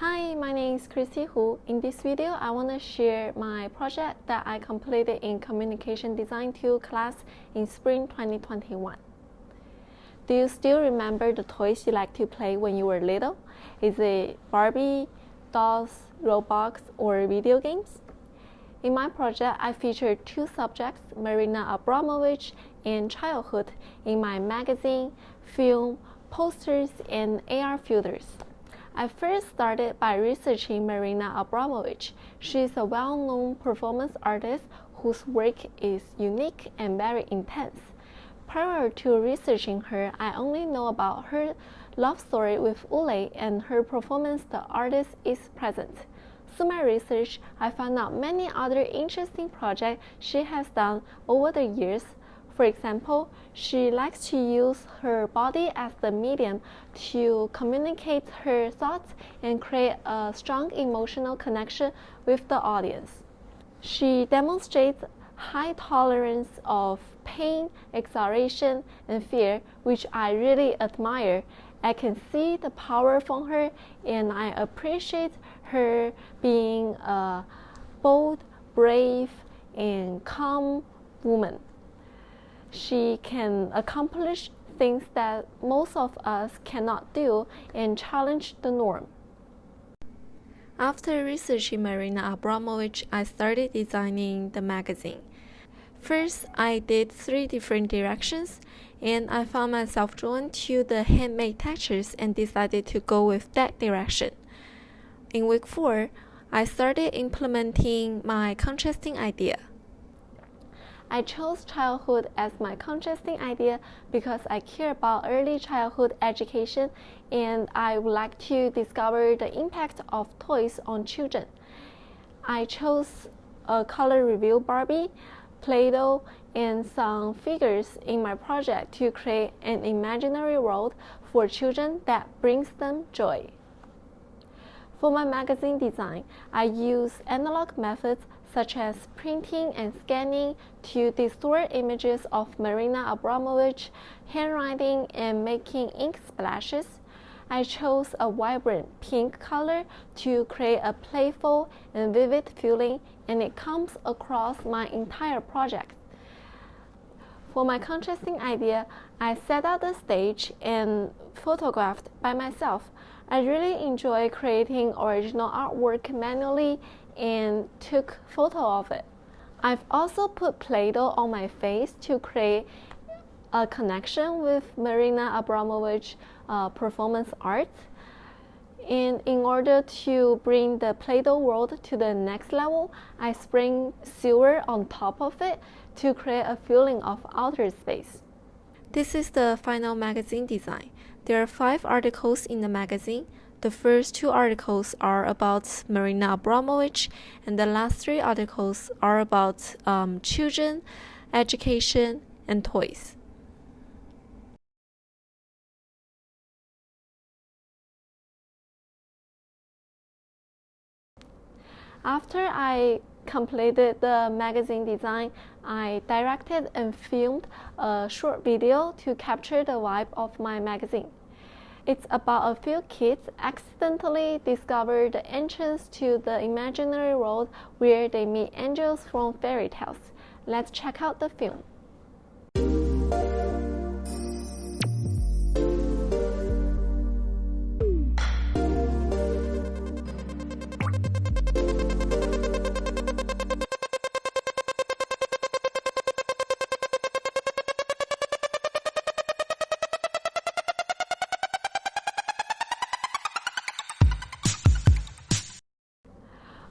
Hi, my name is Christy Hu. In this video, I want to share my project that I completed in Communication Design 2 class in spring 2021. Do you still remember the toys you liked to play when you were little? Is it Barbie, dolls, Roblox, or video games? In my project, I featured two subjects, Marina Abramovich and childhood, in my magazine, film, posters, and AR filters. I first started by researching Marina Abramovich. She is a well-known performance artist whose work is unique and very intense. Prior to researching her, I only know about her love story with Ulay and her performance The Artist is Present. Through my research, I found out many other interesting projects she has done over the years for example, she likes to use her body as the medium to communicate her thoughts and create a strong emotional connection with the audience. She demonstrates high tolerance of pain, exhilaration, and fear, which I really admire. I can see the power from her, and I appreciate her being a bold, brave, and calm woman she can accomplish things that most of us cannot do and challenge the norm. After researching Marina Abramovich, I started designing the magazine. First, I did three different directions, and I found myself drawn to the handmade textures and decided to go with that direction. In week 4, I started implementing my contrasting idea. I chose childhood as my contrasting idea because I care about early childhood education and I would like to discover the impact of toys on children. I chose a color reveal Barbie, Play-Doh, and some figures in my project to create an imaginary world for children that brings them joy. For my magazine design, I use analog methods such as printing and scanning to distort images of Marina Abramovich handwriting and making ink splashes. I chose a vibrant pink color to create a playful and vivid feeling and it comes across my entire project. For my contrasting idea, I set out the stage and photographed by myself. I really enjoy creating original artwork manually and took photo of it. I've also put Play-Doh on my face to create a connection with Marina Abramovich uh, performance art. And in order to bring the Play-Doh world to the next level, I spring silver on top of it to create a feeling of outer space. This is the final magazine design. There are five articles in the magazine. The first two articles are about Marina Abramovich, and the last three articles are about um, children, education, and toys. After I completed the magazine design, I directed and filmed a short video to capture the vibe of my magazine. It's about a few kids accidentally discover the entrance to the imaginary world where they meet angels from fairy tales. Let's check out the film.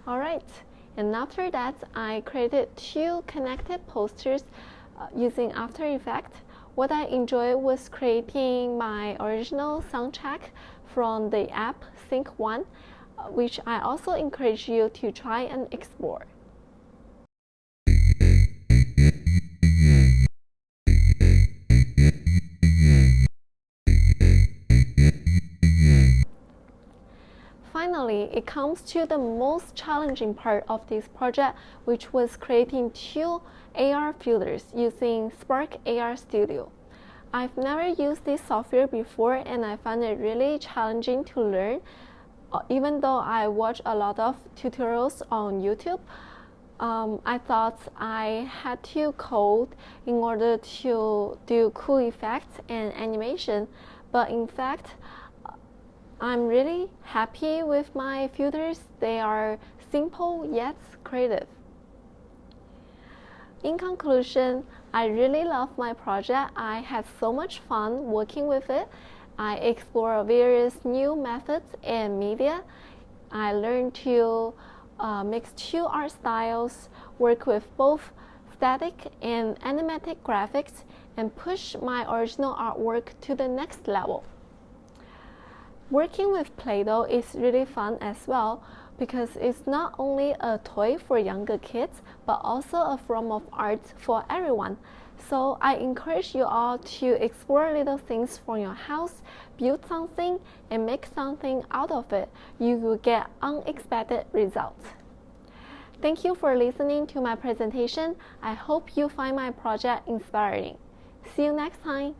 Alright, and after that I created two connected posters uh, using After Effects. What I enjoyed was creating my original soundtrack from the app Synth One, uh, which I also encourage you to try and explore. It comes to the most challenging part of this project, which was creating two AR filters using Spark AR Studio. I've never used this software before and I found it really challenging to learn. uh, even though I watch a lot of tutorials on YouTube, um, I thought I had to code in order to do cool effects and animation, but in fact, I'm really happy with my filters. They are simple yet creative. In conclusion, I really love my project. I had so much fun working with it. I explore various new methods and media. I learned to uh, mix two art styles, work with both static and animatic graphics, and push my original artwork to the next level. Working with Play-Doh is really fun as well because it's not only a toy for younger kids but also a form of art for everyone. So I encourage you all to explore little things from your house, build something, and make something out of it. You will get unexpected results. Thank you for listening to my presentation. I hope you find my project inspiring. See you next time.